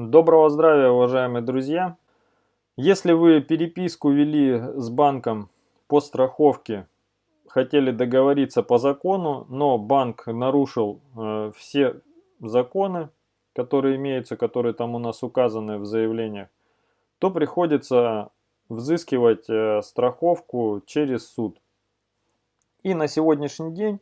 Доброго здравия, уважаемые друзья! Если вы переписку вели с банком по страховке, хотели договориться по закону, но банк нарушил э, все законы, которые имеются, которые там у нас указаны в заявлениях, то приходится взыскивать э, страховку через суд. И на сегодняшний день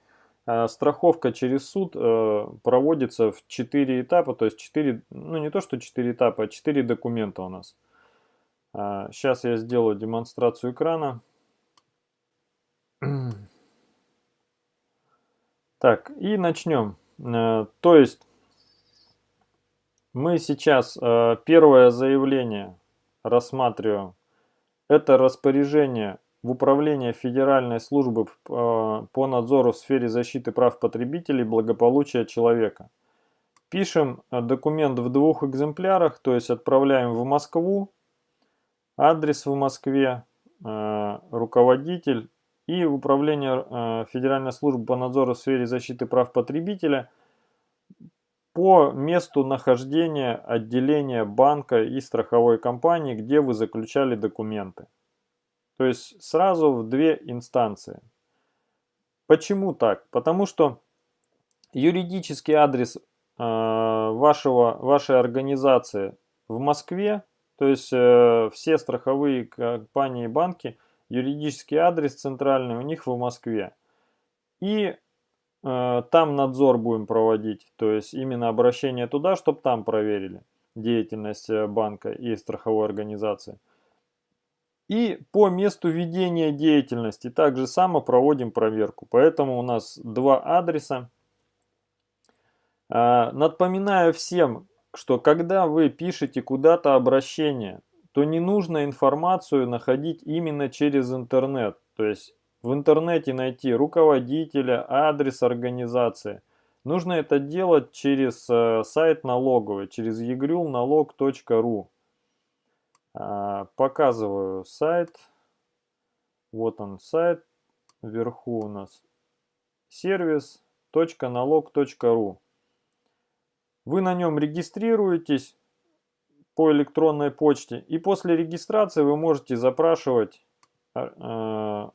страховка через суд э, проводится в 4 этапа, то есть 4, ну не то что 4 этапа, а 4 документа у нас. Сейчас я сделаю демонстрацию экрана. Так, и начнем. То есть мы сейчас первое заявление рассматриваем. Это распоряжение в Управление Федеральной службы э, по надзору в сфере защиты прав потребителей и благополучия человека. Пишем э, документ в двух экземплярах, то есть отправляем в Москву, адрес в Москве, э, руководитель и Управление Федеральной службы по надзору в сфере защиты прав потребителя по месту нахождения отделения банка и страховой компании, где вы заключали документы. То есть сразу в две инстанции. Почему так? Потому что юридический адрес э, вашего, вашей организации в Москве, то есть э, все страховые компании и банки, юридический адрес центральный у них в Москве. И Э, там надзор будем проводить, то есть именно обращение туда, чтобы там проверили деятельность банка и страховой организации. И по месту ведения деятельности также само проводим проверку. Поэтому у нас два адреса. Э, напоминаю всем, что когда вы пишете куда-то обращение, то не нужно информацию находить именно через интернет. То есть в интернете найти руководителя, адрес организации. Нужно это делать через э, сайт налоговый, через egrylналог.ру. А, показываю сайт. Вот он сайт. Вверху у нас сервис.налог.ру. Вы на нем регистрируетесь по электронной почте. И после регистрации вы можете запрашивать э,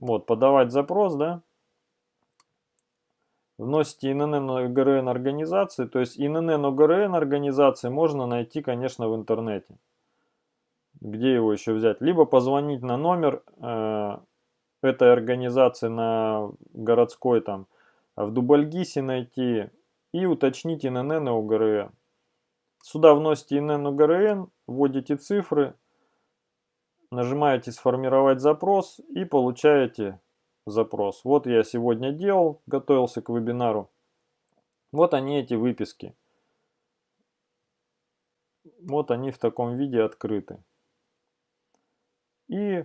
вот, подавать запрос, да. Вносите ИНН ОГРН организации. То есть ИНН ОГРН организации можно найти, конечно, в интернете. Где его еще взять? Либо позвонить на номер э, этой организации на городской там, в Дубальгисе найти и уточнить ИНН ОГРН. Сюда вносите ИНН ОГРН, вводите цифры, нажимаете «Сформировать запрос» и получаете запрос. Вот я сегодня делал, готовился к вебинару. Вот они, эти выписки. Вот они в таком виде открыты. И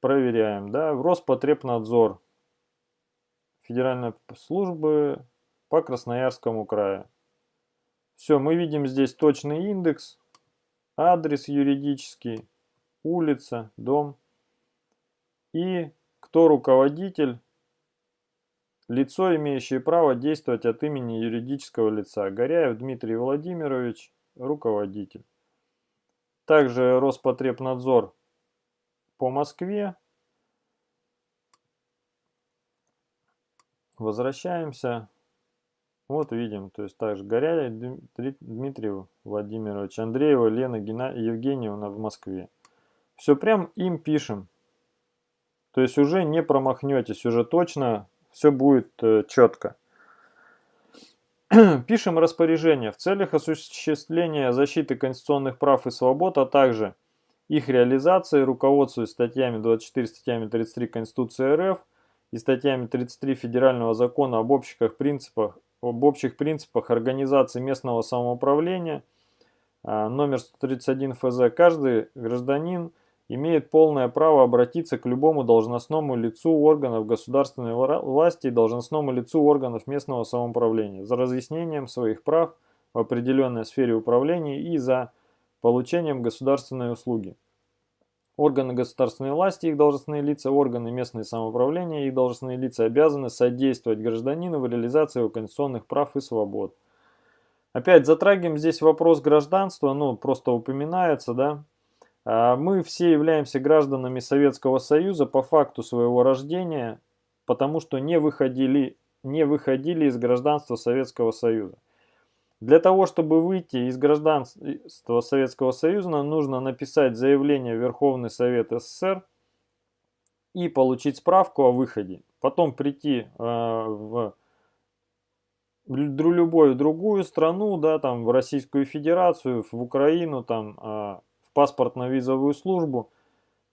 проверяем. Да, Роспотребнадзор. Федеральной службы по Красноярскому краю. Все, мы видим здесь точный индекс, адрес юридический улица, дом. И кто руководитель, лицо, имеющее право действовать от имени юридического лица. Горяев Дмитрий Владимирович, руководитель. Также Роспотребнадзор по Москве. Возвращаемся. Вот видим, то есть также Горяев Дмитрий Владимирович, Андреева Лена Гена... Евгеньевна в Москве. Все прям им пишем. То есть уже не промахнетесь, уже точно все будет э, четко. Пишем распоряжение в целях осуществления защиты конституционных прав и свобод, а также их реализации, руководствуясь статьями 24, статьями 33 Конституции РФ и статьями 33 Федерального закона об общих принципах, об общих принципах организации местного самоуправления, а, номер 131 ФЗ, каждый гражданин – имеет полное право обратиться к любому должностному лицу органов государственной власти и должностному лицу органов местного самоуправления за разъяснением своих прав в определенной сфере управления и за получением государственной услуги. Органы государственной власти, их должностные лица, органы местного самоуправления и должностные лица обязаны содействовать гражданину в реализации его конституционных прав и свобод. Опять затрагиваем здесь вопрос гражданства, ну, просто упоминается, да. А, мы все являемся гражданами Советского Союза по факту своего рождения, потому что не выходили, не выходили из гражданства Советского Союза. Для того, чтобы выйти из гражданства Советского Союза, нужно написать заявление в Верховный Совет СССР и получить справку о выходе. Потом прийти э, в любую другую страну, да, там в Российскую Федерацию, в Украину, там, э, в паспортно-визовую службу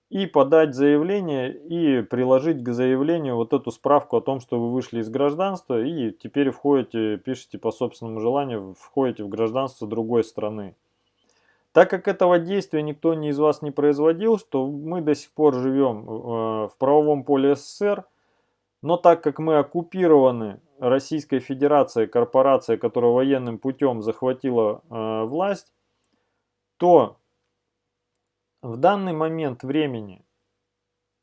и подать заявление и приложить к заявлению вот эту справку о том, что вы вышли из гражданства и теперь входите, пишите по собственному желанию, входите в гражданство другой страны. Так как этого действия никто не из вас не производил, что мы до сих пор живем э, в правовом поле СССР, но так как мы оккупированы Российской Федерацией, корпорацией, которая военным путем захватила э, власть, то в данный момент времени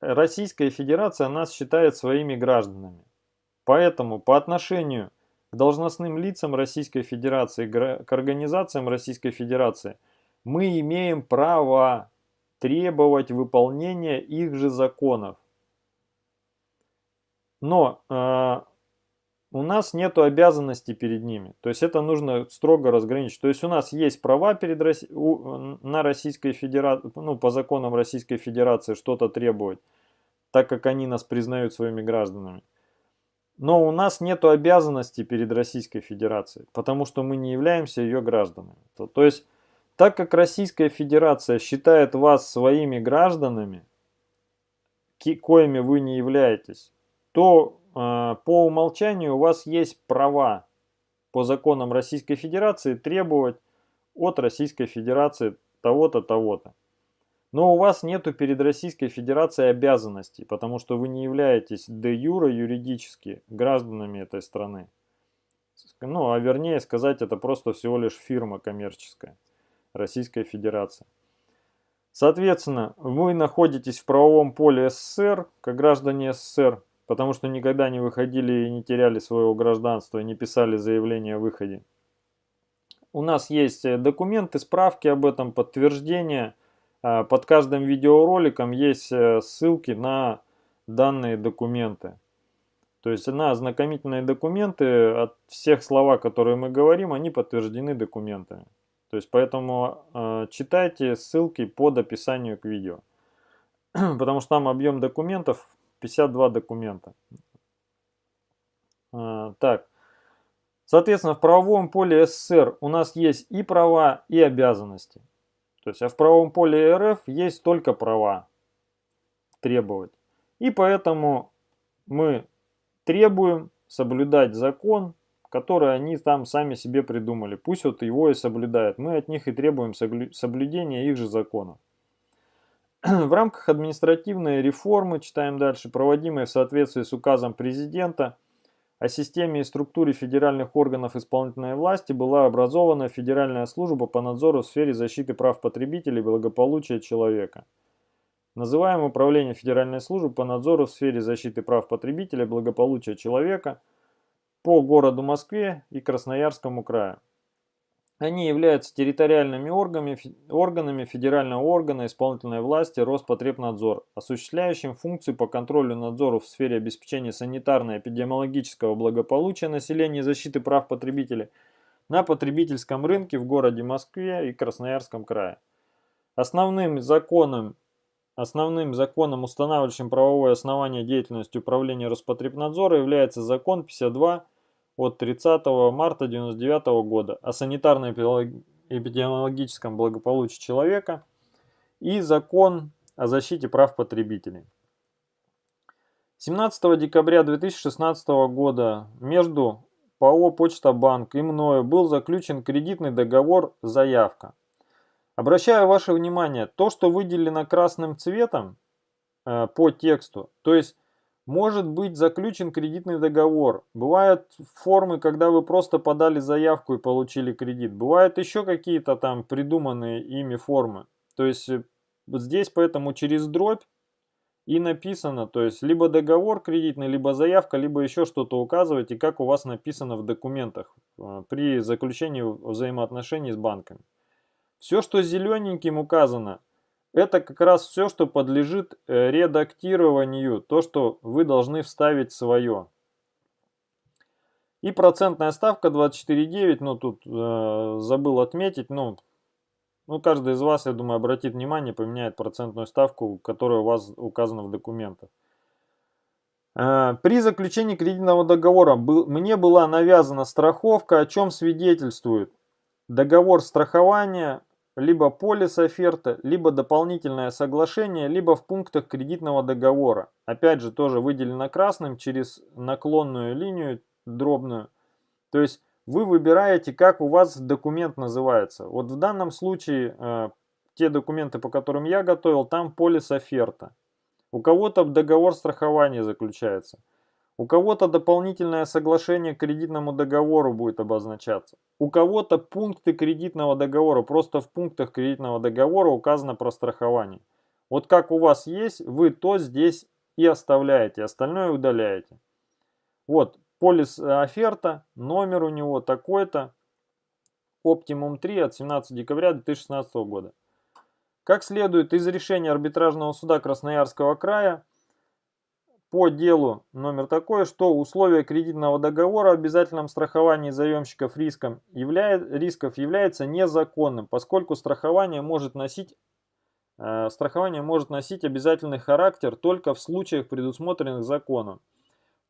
Российская Федерация нас считает своими гражданами. Поэтому по отношению к должностным лицам Российской Федерации, к организациям Российской Федерации, мы имеем право требовать выполнения их же законов. Но э, у нас нет обязанностей перед ними. То есть это нужно строго разграничить. То есть у нас есть права перед у... на Российской Федерации, ну, по законам Российской Федерации что-то требовать, так как они нас признают своими гражданами. Но у нас нет обязанностей перед Российской Федерацией, потому что мы не являемся ее гражданами. То, то есть, так как Российская Федерация считает вас своими гражданами, коими вы не являетесь, то по умолчанию у вас есть права по законам Российской Федерации требовать от Российской Федерации того-то, того-то. Но у вас нету перед Российской Федерацией обязанностей, потому что вы не являетесь де юра юридически гражданами этой страны. Ну, а вернее сказать, это просто всего лишь фирма коммерческая, Российская Федерация. Соответственно, вы находитесь в правовом поле СССР, как граждане СССР, потому что никогда не выходили и не теряли своего гражданства, не писали заявление о выходе. У нас есть э, документы, справки об этом, подтверждения. А, под каждым видеороликом есть э, ссылки на данные документы. То есть на ознакомительные документы от всех слова, которые мы говорим, они подтверждены документами. То есть поэтому э, читайте ссылки под описанию к видео. Потому что там объем документов 52 документа. А, так, соответственно, в правовом поле СССР у нас есть и права, и обязанности. То есть, а в правовом поле РФ есть только права требовать. И поэтому мы требуем соблюдать закон, который они там сами себе придумали. Пусть вот его и соблюдают. Мы от них и требуем соблюдения их же законов. В рамках административной реформы, читаем дальше, проводимой в соответствии с указом президента о системе и структуре федеральных органов исполнительной власти, была образована Федеральная служба по надзору в сфере защиты прав потребителей и благополучия человека. Называем Управление Федеральной службы по надзору в сфере защиты прав потребителей и благополучия человека по городу Москве и Красноярскому краю. Они являются территориальными органами, органами федерального органа исполнительной власти Роспотребнадзор, осуществляющим функции по контролю надзору в сфере обеспечения санитарно-эпидемиологического благополучия населения и защиты прав потребителей на потребительском рынке в городе Москве и Красноярском крае. Основным законом, основным законом, устанавливающим правовое основание деятельности управления Роспотребнадзора является закон 52 от 30 марта 1999 года о санитарно-эпидемиологическом благополучии человека и закон о защите прав потребителей. 17 декабря 2016 года между ПАО «Почта Банк» и мною был заключен кредитный договор «Заявка». Обращаю ваше внимание, то, что выделено красным цветом э, по тексту, то есть может быть заключен кредитный договор. Бывают формы, когда вы просто подали заявку и получили кредит. Бывают еще какие-то там придуманные ими формы. То есть э, здесь поэтому через дробь и написано, то есть либо договор кредитный, либо заявка, либо еще что-то указываете, как у вас написано в документах э, при заключении взаимоотношений с банками. Все, что зелененьким указано, это как раз все, что подлежит э, редактированию, то, что вы должны вставить свое. И процентная ставка 24,9, ну тут э, забыл отметить, ну ну, каждый из вас, я думаю, обратит внимание, поменяет процентную ставку, которая у вас указана в документах. Э, при заключении кредитного договора мне была навязана страховка, о чем свидетельствует договор страхования, либо полис оферта, либо дополнительное соглашение, либо в пунктах кредитного договора. Опять же, тоже выделено красным через наклонную линию дробную. То есть вы выбираете, как у вас документ называется. Вот в данном случае э, те документы, по которым я готовил, там полис оферта. У кого-то договор страхования заключается. У кого-то дополнительное соглашение к кредитному договору будет обозначаться. У кого-то пункты кредитного договора, просто в пунктах кредитного договора указано про страхование. Вот как у вас есть, вы то здесь и оставляете, остальное удаляете. Вот, Полис оферта, номер у него такой-то, Optimum 3 от 17 декабря 2016 года. Как следует из решения арбитражного суда Красноярского края, по делу номер такой, что условия кредитного договора о обязательном страховании заемщиков риском являет, рисков является незаконным, поскольку страхование может носить э, страхование может носить обязательный характер только в случаях, предусмотренных законом.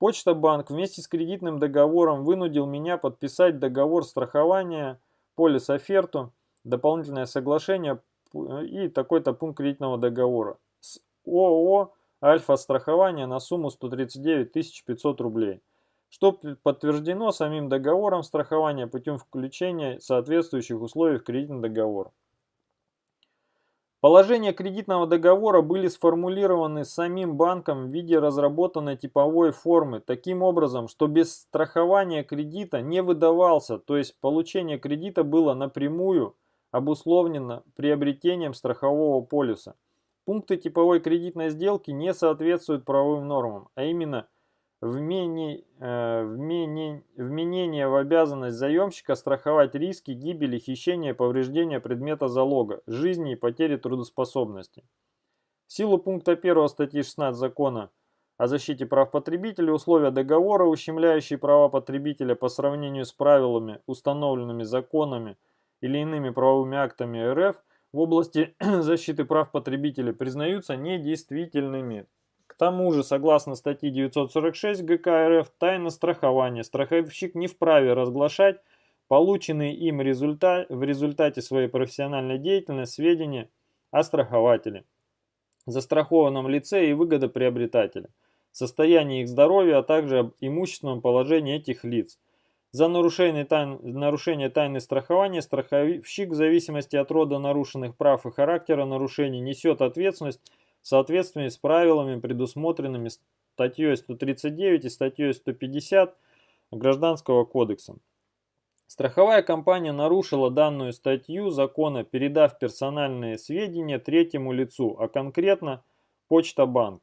Почта Банк вместе с кредитным договором вынудил меня подписать договор страхования, полис-оферту, дополнительное соглашение и такой-то пункт кредитного договора с ООО «Альфа-страхование» на сумму 139 500 рублей, что подтверждено самим договором страхования путем включения соответствующих условий в кредитный договор. Положения кредитного договора были сформулированы самим банком в виде разработанной типовой формы, таким образом, что без страхования кредита не выдавался, то есть получение кредита было напрямую обусловлено приобретением страхового полиса. Пункты типовой кредитной сделки не соответствуют правовым нормам, а именно – вменение, э, вменение, вменение в обязанность заемщика страховать риски гибели, хищения, повреждения предмета залога, жизни и потери трудоспособности. В силу пункта 1 статьи 16 закона о защите прав потребителя условия договора, ущемляющие права потребителя по сравнению с правилами, установленными законами или иными правовыми актами РФ в области защиты прав потребителя, признаются недействительными. К тому же, согласно статье 946 ГК РФ, тайна страхования страховщик не вправе разглашать полученные им результат, в результате своей профессиональной деятельности сведения о страхователе, застрахованном лице и выгодоприобретателе, состоянии их здоровья, а также об имущественном положении этих лиц. За нарушение, тайн, нарушение тайны страхования страховщик в зависимости от рода нарушенных прав и характера нарушений несет ответственность в соответствии с правилами, предусмотренными статьей 139 и статьей 150 Гражданского кодекса. Страховая компания нарушила данную статью закона, передав персональные сведения третьему лицу, а конкретно Почта Банк,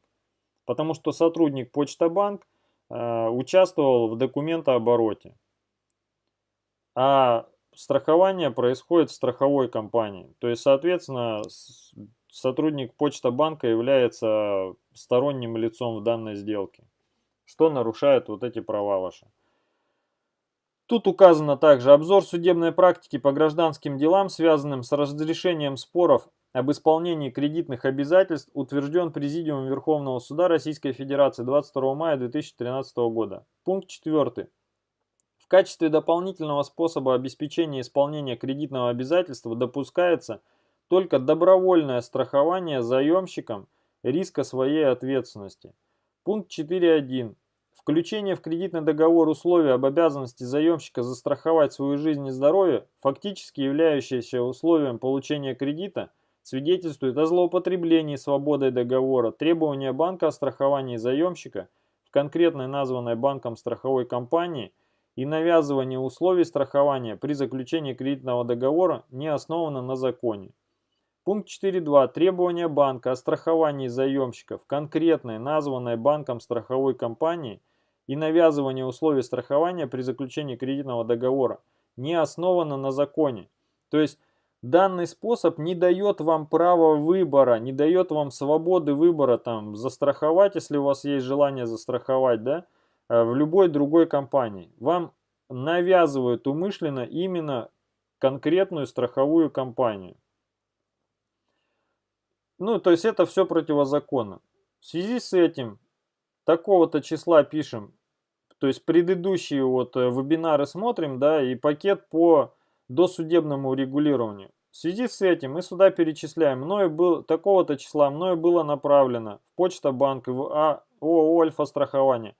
потому что сотрудник Почта Банк э, участвовал в документообороте. А страхование происходит в страховой компании. То есть, соответственно, сотрудник Почта банка является сторонним лицом в данной сделке, что нарушает вот эти права ваши. Тут указано также обзор судебной практики по гражданским делам, связанным с разрешением споров об исполнении кредитных обязательств, утвержден Президиумом Верховного Суда Российской Федерации 22 мая 2013 года. Пункт 4. Качестве дополнительного способа обеспечения исполнения кредитного обязательства допускается – только добровольное страхование заемщиком риска своей ответственности. Пункт 4.1. Включение в кредитный договор условия об обязанности заемщика застраховать свою жизнь и здоровье, фактически являющееся условием получения кредита, свидетельствует о злоупотреблении свободой договора, требования банка о страховании заемщика в конкретной названной банком страховой компании и навязывание условий страхования при заключении кредитного договора не основано на законе. Пункт 4.2. Требования банка о страховании заемщиков конкретной, названной банком страховой компании и навязывание условий страхования при заключении кредитного договора не основано на законе. То есть данный способ не дает вам права выбора, не дает вам свободы выбора, там, застраховать, если у вас есть желание застраховать, да, в любой другой компании. Вам навязывают умышленно именно конкретную страховую компанию. Ну, то есть это все противозаконно. В связи с этим такого-то числа пишем, то есть предыдущие вот э, вебинары смотрим, да, и пакет по досудебному регулированию. В связи с этим мы сюда перечисляем, мною был такого-то числа, мною было направлено в Почта Банк в а, ООО «Альфа страхование»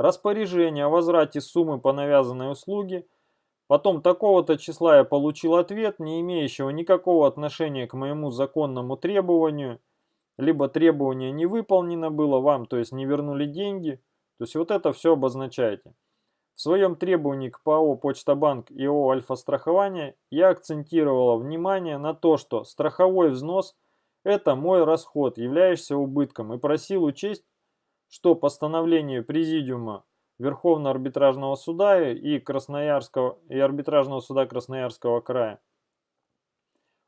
распоряжение о возврате суммы по навязанной услуге – Потом такого-то числа я получил ответ, не имеющего никакого отношения к моему законному требованию, либо требование не выполнено было вам, то есть не вернули деньги. То есть вот это все обозначаете. В своем требовании к ПАО «Почта-банк» и ООО «Альфа-страхование» я акцентировала внимание на то, что страховой взнос – это мой расход, являющийся убытком, и просил учесть, что постановление Президиума Верховного арбитражного суда и, Красноярского, и арбитражного суда Красноярского края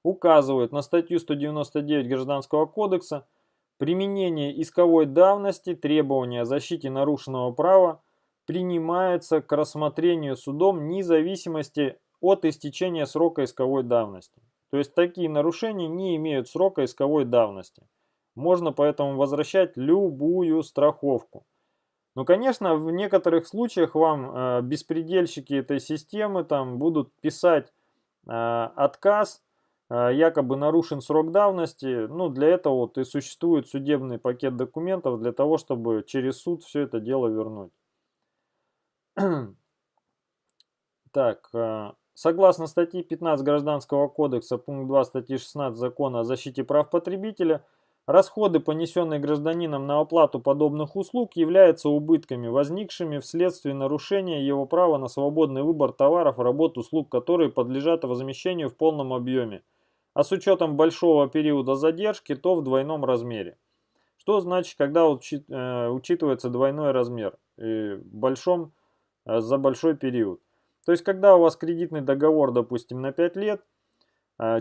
указывают на статью 199 Гражданского кодекса применение исковой давности требования о защите нарушенного права принимается к рассмотрению судом независимости от истечения срока исковой давности. То есть такие нарушения не имеют срока исковой давности. Можно поэтому возвращать любую страховку. Ну, конечно, в некоторых случаях вам э, беспредельщики этой системы там будут писать э, отказ, э, якобы нарушен срок давности. Ну, для этого вот и существует судебный пакет документов для того, чтобы через суд все это дело вернуть. так, э, согласно статье 15 Гражданского кодекса, пункт 2 статьи 16 Закона о защите прав потребителя – Расходы, понесенные гражданином на оплату подобных услуг, являются убытками, возникшими вследствие нарушения его права на свободный выбор товаров, работ, услуг, которые подлежат возмещению в полном объеме, а с учетом большого периода задержки, то в двойном размере. Что значит, когда э, учитывается двойной размер большом, э, за большой период? То есть, когда у вас кредитный договор, допустим, на 5 лет,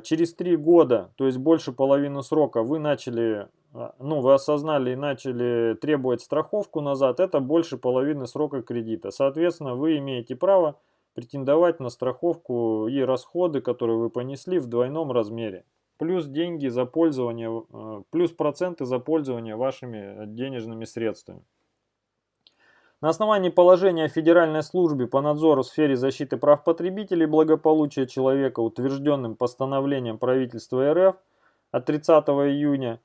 через три года, то есть больше половины срока, вы начали, а, ну, вы осознали и начали требовать страховку назад, это больше половины срока кредита. Соответственно, вы имеете право претендовать на страховку и расходы, которые вы понесли в двойном размере. Плюс деньги за пользование, а, плюс проценты за пользование вашими денежными средствами. На основании положения о Федеральной службе по надзору в сфере защиты прав потребителей и благополучия человека, утвержденным постановлением правительства РФ от 30 июня,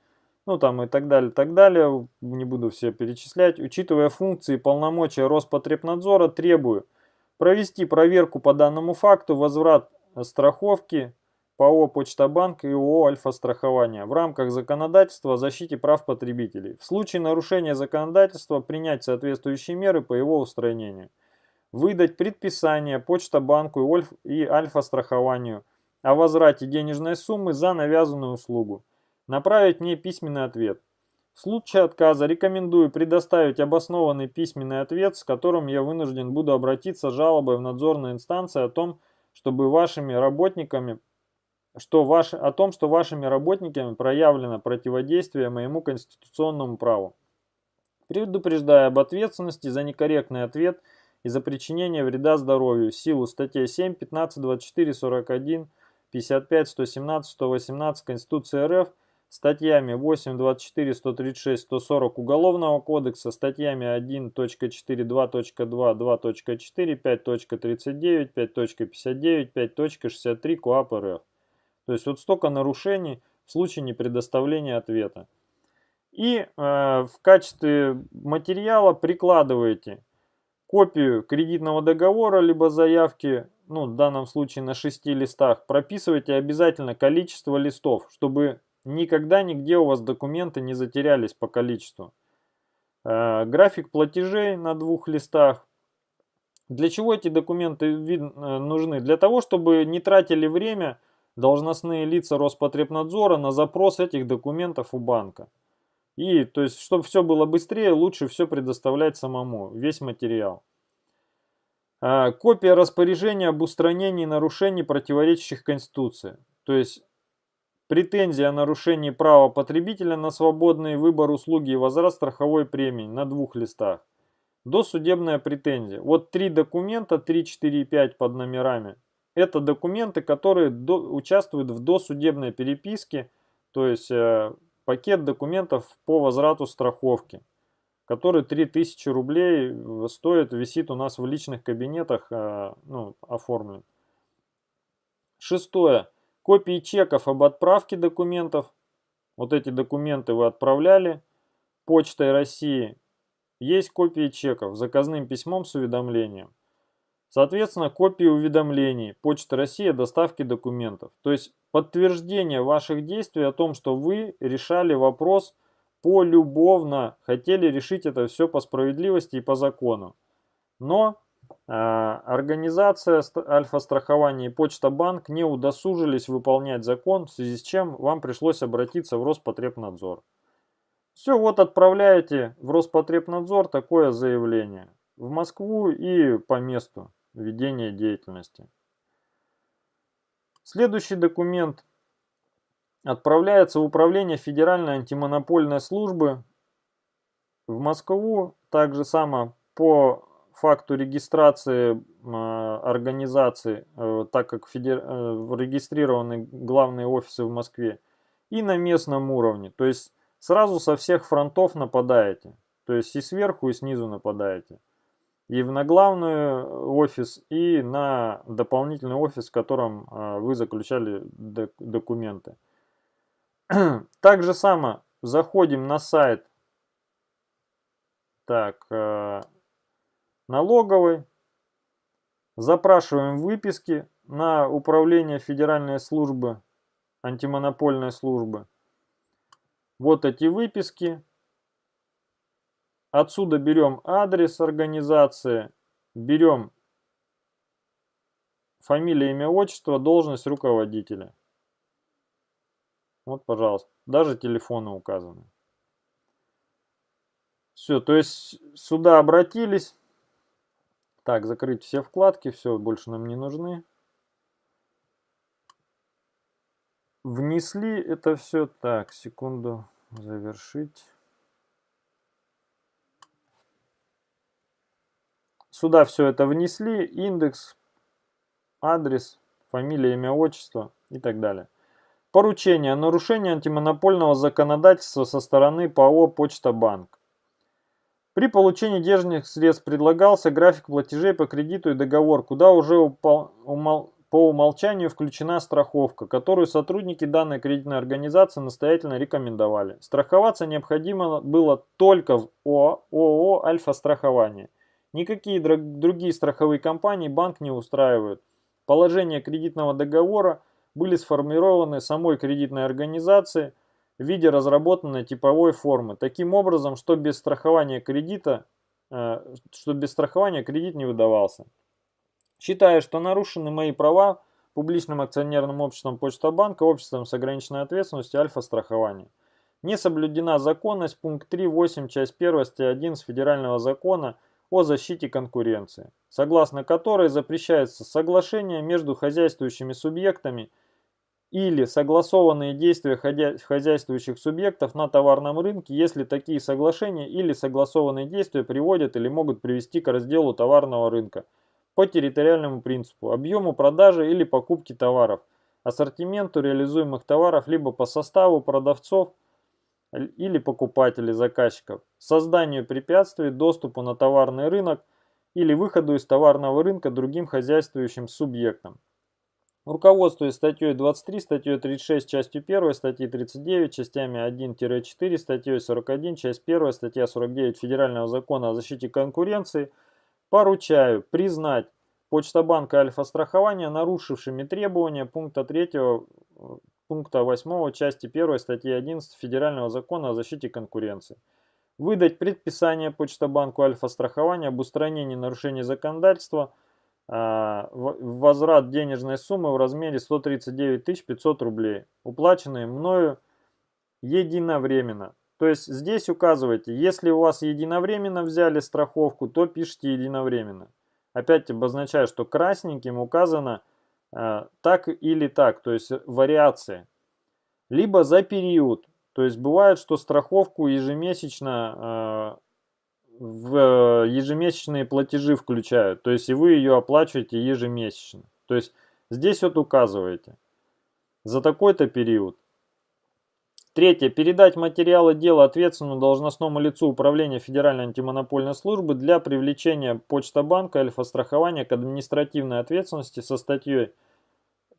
ну там и так далее, так далее, не буду все перечислять, учитывая функции и полномочия Роспотребнадзора, требую провести проверку по данному факту, возврат страховки, ПАО «Почта-банк» и ООО «Альфа-страхование» в рамках законодательства о защите прав потребителей. В случае нарушения законодательства принять соответствующие меры по его устранению. Выдать предписание Почта-банку и Альфа-страхованию о возврате денежной суммы за навязанную услугу. Направить мне письменный ответ. В случае отказа рекомендую предоставить обоснованный письменный ответ, с которым я вынужден буду обратиться с жалобой в надзорные инстанции о том, чтобы вашими работниками что ваш, о том, что вашими работниками проявлено противодействие моему конституционному праву. Предупреждаю об ответственности за некорректный ответ и за причинение вреда здоровью в силу статей 7, 15, 24, 41, 55, 117, 118 Конституции РФ, статьями 8, 24, 136, 140 Уголовного кодекса, статьями 1.4, 2.2, 2.4, 5.39, 5.59, 5.63 КОАП РФ. То есть вот столько нарушений в случае непредоставления ответа. И э, в качестве материала прикладываете копию кредитного договора, либо заявки, ну в данном случае на 6 листах, прописывайте обязательно количество листов, чтобы никогда нигде у вас документы не затерялись по количеству. Э, график платежей на двух листах. Для чего эти документы э, нужны? Для того, чтобы не тратили время должностные лица Роспотребнадзора на запрос этих документов у банка. И, то есть, чтобы все было быстрее, лучше все предоставлять самому, весь материал. А, копия распоряжения об устранении нарушений, противоречащих Конституции. То есть, претензия о нарушении права потребителя на свободный выбор услуги и возврат страховой премии на двух листах. Досудебная претензия. Вот три документа, 3, 4 и 5 под номерами. Это документы, которые до, участвуют в досудебной переписке, то есть э, пакет документов по возврату страховки, который 3000 рублей стоит, висит у нас в личных кабинетах, э, ну, оформлен. Шестое. Копии чеков об отправке документов. Вот эти документы вы отправляли почтой России есть копии чеков, заказным письмом с уведомлением. Соответственно, копии уведомлений Почта России о доставке документов. То есть подтверждение ваших действий о том, что вы решали вопрос полюбовно, хотели решить это все по справедливости и по закону. Но э, организация Альфа-страхования и Почта Банк не удосужились выполнять закон, в связи с чем вам пришлось обратиться в Роспотребнадзор. Все, вот отправляете в Роспотребнадзор такое заявление. В Москву и по месту ведения деятельности. Следующий документ отправляется в Управление Федеральной антимонопольной службы в Москву. Также само по факту регистрации э, организации, э, так как федер... э, регистрированы главные офисы в Москве, и на местном уровне. То есть Сразу со всех фронтов нападаете. То есть и сверху, и снизу нападаете. И на главный офис, и на дополнительный офис, в котором а, вы заключали документы. Так же само заходим на сайт так, э, налоговой, запрашиваем выписки на управление Федеральной службы, антимонопольной службы. Вот эти выписки. Отсюда берем адрес организации, берем фамилия, имя, отчество, должность руководителя. Вот, пожалуйста, даже телефоны указаны. Все, то есть сюда обратились. Так, закрыть все вкладки, все, больше нам не нужны. внесли это все. Так, секунду, завершить. Сюда все это внесли, индекс, адрес, фамилия, имя, отчество и так далее. Поручение о нарушении антимонопольного законодательства со стороны ПАО «Почта Банк». При получении денежных средств предлагался график платежей по кредиту и договор, куда уже по умолчанию включена страховка, которую сотрудники данной кредитной организации настоятельно рекомендовали. Страховаться необходимо было только в ООО «Альфа-страхование». Никакие другие страховые компании банк не устраивают. Положения кредитного договора были сформированы самой кредитной организацией в виде разработанной типовой формы. Таким образом, что без страхования кредита, э, что без страхования кредит не выдавался. Считая, что нарушены мои права публичным акционерным обществом Почта Банка, обществом с ограниченной ответственностью Альфа-страхования. Не соблюдена законность, пункт 3.8, часть 1, статья 1 Федерального закона о защите конкуренции, согласно которой запрещается соглашение между хозяйствующими субъектами или согласованные действия хозяйствующих субъектов на товарном рынке, если такие соглашения или согласованные действия приводят или могут привести к разделу товарного рынка – по территориальному принципу, объему продажи или покупки товаров, ассортименту реализуемых товаров либо по составу продавцов или покупателей заказчиков, созданию препятствий доступу на товарный рынок или выходу из товарного рынка другим хозяйствующим субъектам. Руководствуясь статьей 23, статьей 36, частью 1, статьей 39, частями 1-4, статьей 41, часть 1, статья 49 Федерального закона о защите конкуренции – Поручаю признать Почта банка Альфа-страхования нарушившими требования пункта 3 пункта 8 части 1 статьи 11 Федерального закона о защите конкуренции. Выдать предписание Почта банку Альфа-страхования об устранении нарушений законодательства э, возврат денежной суммы в размере 139 500 рублей, уплаченные мною единовременно. То есть здесь указывайте, если у вас единовременно взяли страховку, то пишите единовременно. Опять обозначаю, что красненьким указано так или так, то есть вариации. Либо за период. То есть бывает, что страховку ежемесячно э, в ежемесячные платежи включают. То есть и вы ее оплачиваете ежемесячно. То есть здесь вот указываете за такой-то период. Третье. Передать материалы дела ответственному должностному лицу Управления Федеральной антимонопольной службы для привлечения Почта банка Альфа-страхования к административной ответственности со статьей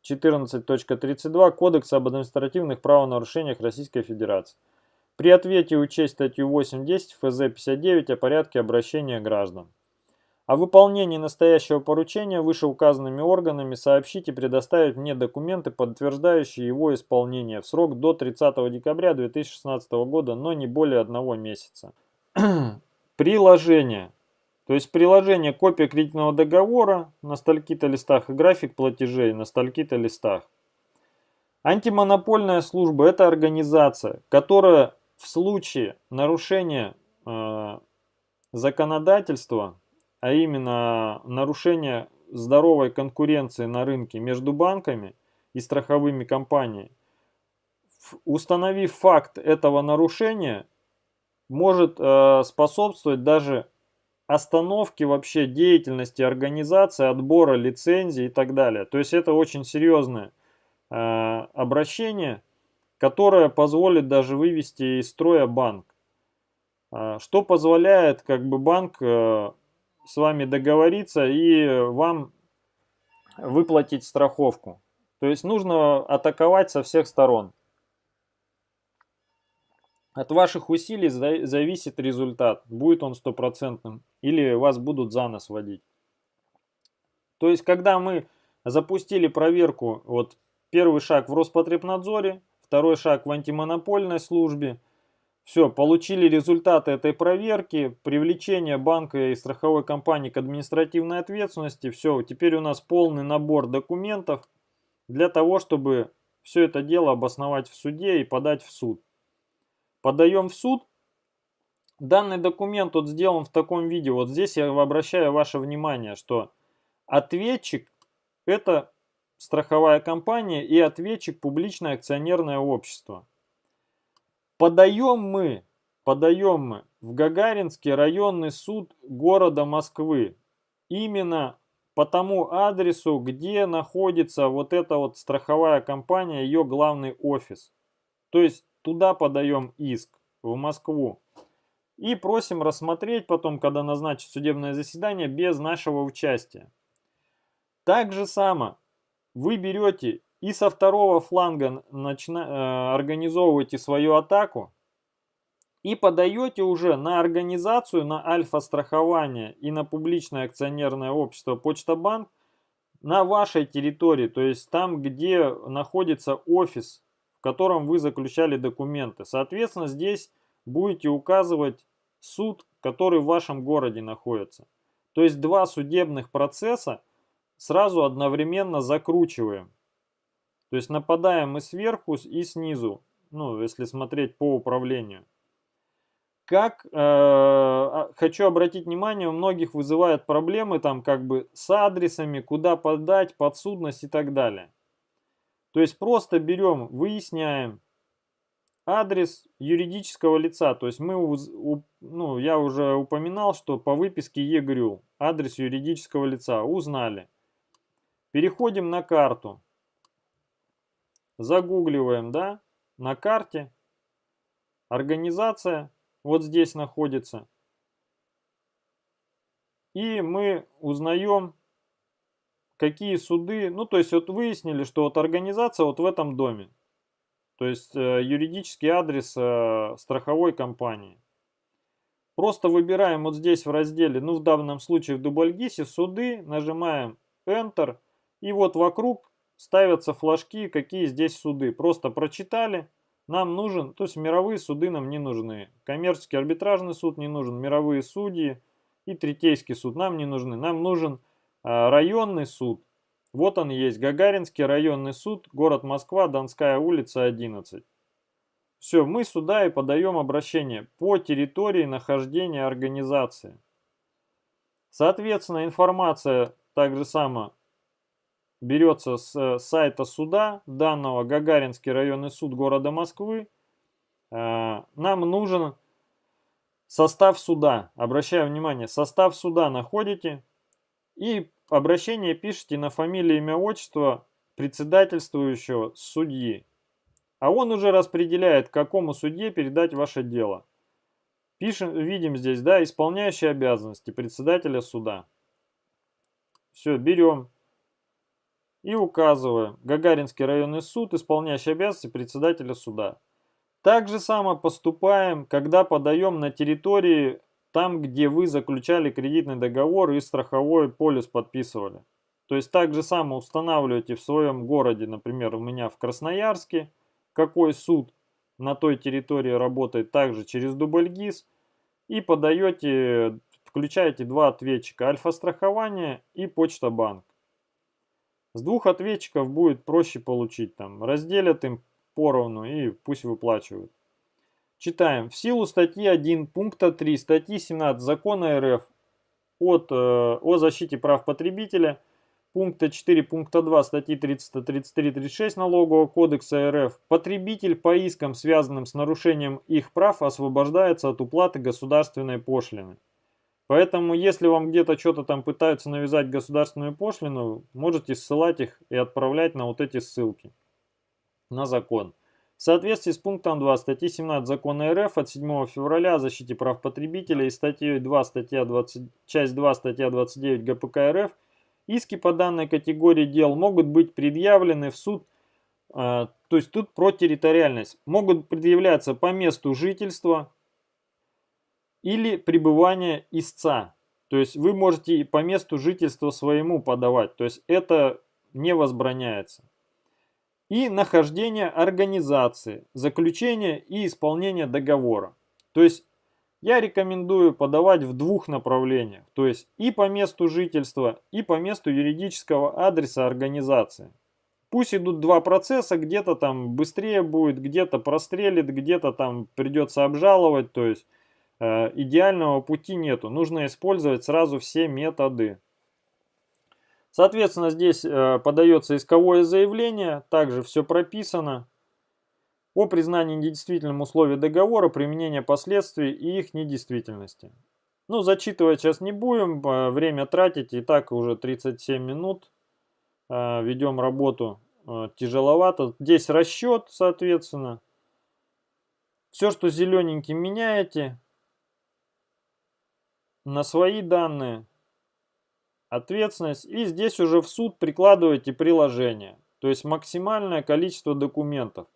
14.32 Кодекса об административных правонарушениях Российской Федерации. При ответе учесть статью 8.10 ФЗ-59 о порядке обращения граждан. О выполнении настоящего поручения вышеуказанными органами сообщить и предоставить мне документы, подтверждающие его исполнение в срок до 30 декабря 2016 года, но не более одного месяца. Приложение. То есть приложение копия кредитного договора на стальки-то листах и график платежей на стальки-то листах. Антимонопольная служба – это организация, которая в случае нарушения э, законодательства а именно нарушение здоровой конкуренции на рынке между банками и страховыми компаниями, установив факт этого нарушения, может э, способствовать даже остановке вообще деятельности организации, отбора лицензий и так далее. То есть это очень серьезное э, обращение, которое позволит даже вывести из строя банк. Э, что позволяет как бы банк э, с вами договориться и вам выплатить страховку. То есть нужно атаковать со всех сторон. От ваших усилий зависит результат, будет он стопроцентным или вас будут за нос водить. То есть когда мы запустили проверку, вот первый шаг в Роспотребнадзоре, второй шаг в антимонопольной службе – все, получили результаты этой проверки, привлечение банка и страховой компании к административной ответственности. Все, теперь у нас полный набор документов для того, чтобы все это дело обосновать в суде и подать в суд. Подаем в суд. Данный документ вот сделан в таком виде. Вот здесь я обращаю ваше внимание, что ответчик это страховая компания и ответчик публичное акционерное общество. Подаем мы, подаем мы в Гагаринский районный суд города Москвы. Именно по тому адресу, где находится вот эта вот страховая компания, ее главный офис. То есть туда подаем иск, в Москву. И просим рассмотреть потом, когда назначить судебное заседание, без нашего участия. Так же само вы берете и со второго фланга начина, э, организовываете свою атаку и подаете уже на организацию, на альфа-страхование и на публичное акционерное общество Почта Банк на вашей территории, то есть там, где находится офис, в котором вы заключали документы. Соответственно, здесь будете указывать суд, который в вашем городе находится. То есть два судебных процесса сразу одновременно закручиваем. То есть нападаем и сверху, и снизу, ну, если смотреть по управлению. Как, э, а, хочу обратить внимание, у многих вызывают проблемы там как бы с адресами, куда подать, подсудность и так далее. То есть просто берем, выясняем адрес юридического лица. То есть мы, ну, я уже упоминал, что по выписке ЕГРЮ, адрес юридического лица, узнали. Переходим на карту загугливаем, да, на карте, организация вот здесь находится. И мы узнаем, какие суды, ну то есть вот выяснили, что вот организация вот в этом доме. То есть э, юридический адрес э, страховой компании. Просто выбираем вот здесь в разделе, ну в данном случае в Дубльгисе, суды, нажимаем Enter. И вот вокруг ставятся флажки, какие здесь суды. Просто прочитали, нам нужен, то есть мировые суды нам не нужны. Коммерческий арбитражный суд не нужен, мировые судьи и третейский суд нам не нужны. Нам нужен районный суд. Вот он есть, Гагаринский районный суд, город Москва, Донская улица, 11. Все, мы сюда и подаем обращение по территории нахождения организации. Соответственно, информация также сама берется с э, сайта суда данного Гагаринский районный суд города Москвы. Э, нам нужен состав суда. Обращаю внимание, состав суда находите и обращение пишите на фамилию, имя, отчество председательствующего судьи. А он уже распределяет, какому судье передать ваше дело. Пишем, видим здесь, да, исполняющие обязанности председателя суда. Все, берем и указываем. Гагаринский районный суд, исполняющий обязанности председателя суда. Так же само поступаем, когда подаем на территории, там, где вы заключали кредитный договор и страховой полис подписывали. То есть так же само устанавливаете в своем городе, например, у меня в Красноярске, какой суд на той территории работает также через дубльгиз и подаете, включаете два ответчика, альфа-страхование и почта банк. С двух ответчиков будет проще получить, там, разделят им поровну и пусть выплачивают. Читаем. В силу статьи 1 пункта 3 статьи 17 закона РФ от, э, о защите прав потребителя – пункта 4 пункта 2 статьи 333-36 Налогового кодекса РФ потребитель по искам, связанным с нарушением их прав, освобождается от уплаты государственной пошлины. Поэтому, если вам где-то что-то там пытаются навязать государственную пошлину, можете ссылать их и отправлять на вот эти ссылки на закон. В соответствии с пунктом 2 статьи 17 закона РФ от 7 февраля о защите прав потребителя и статьей 2 статья 20, часть 2 статья 29 ГПК РФ Иски по данной категории дел могут быть предъявлены в суд, а, то есть тут про территориальность, могут предъявляться по месту жительства или пребывания истца. То есть вы можете и по месту жительства своему подавать, то есть это не возбраняется. И нахождение организации, заключение и исполнение договора. То есть я рекомендую подавать в двух направлениях, то есть и по месту жительства, и по месту юридического адреса организации. Пусть идут два процесса, где-то там быстрее будет, где-то прострелит, где-то там придется обжаловать, то есть э, идеального пути нету. Нужно использовать сразу все методы. Соответственно, здесь э, подается исковое заявление, также все прописано о признании недействительным условий договора, применения последствий и их недействительности. Ну, зачитывать сейчас не будем, время тратить, и так уже 37 минут. А, ведем работу тяжеловато. Здесь расчет, соответственно. Все, что зелененьким меняете на свои данные, ответственность. И здесь уже в суд прикладываете приложение. То есть максимальное количество документов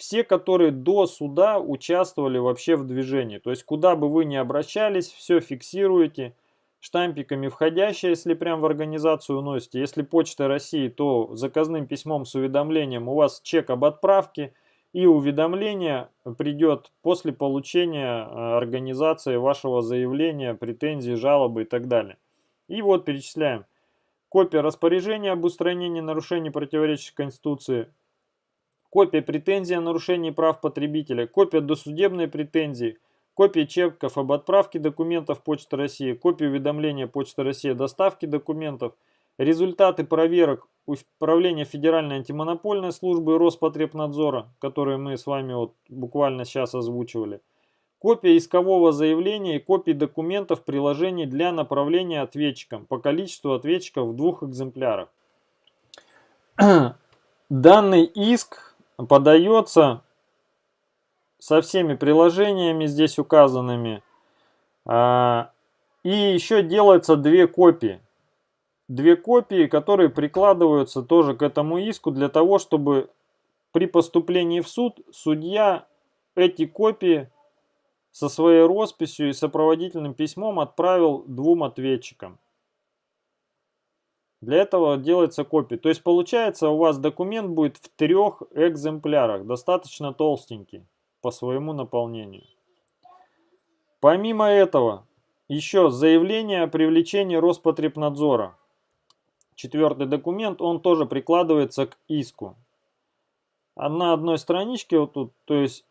все, которые до суда участвовали вообще в движении. То есть куда бы вы ни обращались, все фиксируете, штампиками входящие, если прям в организацию уносите. Если Почта России, то заказным письмом с уведомлением у вас чек об отправке и уведомление придет после получения э, организации вашего заявления, претензий, жалобы и так далее. И вот перечисляем. Копия распоряжения об устранении нарушений, противоречащих Конституции, копия претензии о нарушении прав потребителя, копия досудебной претензии, копия чеков об отправке документов Почты России, копия уведомления Почты России о доставке документов, результаты проверок Управления Федеральной антимонопольной службы Роспотребнадзора, которые мы с вами вот буквально сейчас озвучивали, копия искового заявления и копии документов приложений для направления ответчикам по количеству ответчиков в двух экземплярах. Данный иск подается со всеми приложениями здесь указанными. А, и еще делается две копии. Две копии, которые прикладываются тоже к этому иску для того, чтобы при поступлении в суд судья эти копии со своей росписью и сопроводительным письмом отправил двум ответчикам. Для этого делается копия. То есть получается у вас документ будет в трех экземплярах, достаточно толстенький по своему наполнению. Помимо этого, еще заявление о привлечении Роспотребнадзора. четвертый документ, он тоже прикладывается к иску. На одной страничке вот тут, то есть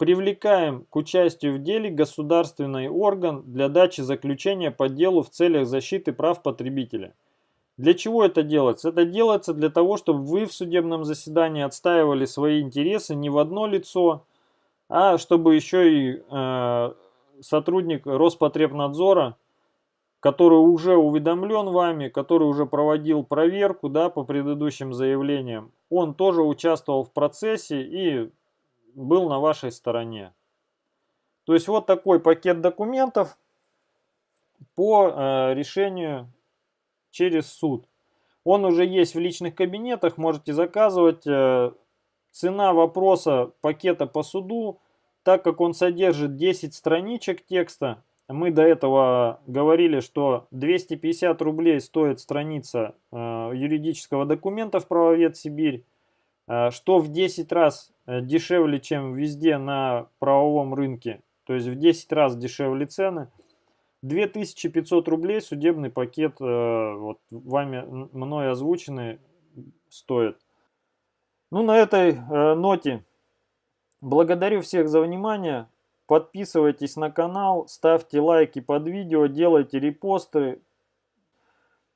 привлекаем к участию в деле государственный орган для дачи заключения по делу в целях защиты прав потребителя. Для чего это делается? Это делается для того, чтобы вы в судебном заседании отстаивали свои интересы не в одно лицо, а чтобы еще и э, сотрудник Роспотребнадзора, который уже уведомлен вами, который уже проводил проверку да, по предыдущим заявлениям, он тоже участвовал в процессе и был на вашей стороне. То есть вот такой пакет документов по э, решению через суд. Он уже есть в личных кабинетах, можете заказывать. Э, цена вопроса пакета по суду, так как он содержит 10 страничек текста, мы до этого говорили, что 250 рублей стоит страница э, юридического документа в правовед Сибирь, что в 10 раз дешевле, чем везде на правовом рынке, то есть в 10 раз дешевле цены. 2500 рублей судебный пакет, э, вот вами мной озвученный, стоит. Ну, на этой э, ноте благодарю всех за внимание. Подписывайтесь на канал, ставьте лайки под видео, делайте репосты.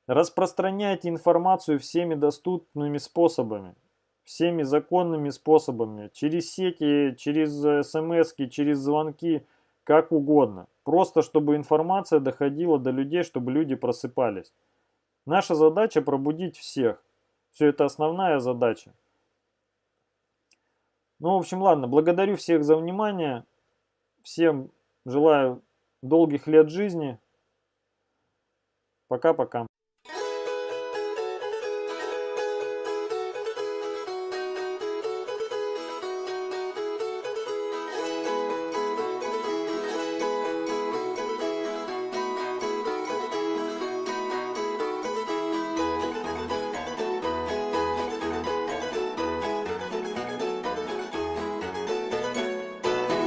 Распространяйте информацию всеми доступными способами, всеми законными способами, через сети, через э, смс, через звонки, как угодно. Просто чтобы информация доходила до людей, чтобы люди просыпались. Наша задача пробудить всех. Все это основная задача. Ну, в общем, ладно. Благодарю всех за внимание. Всем желаю долгих лет жизни. Пока-пока.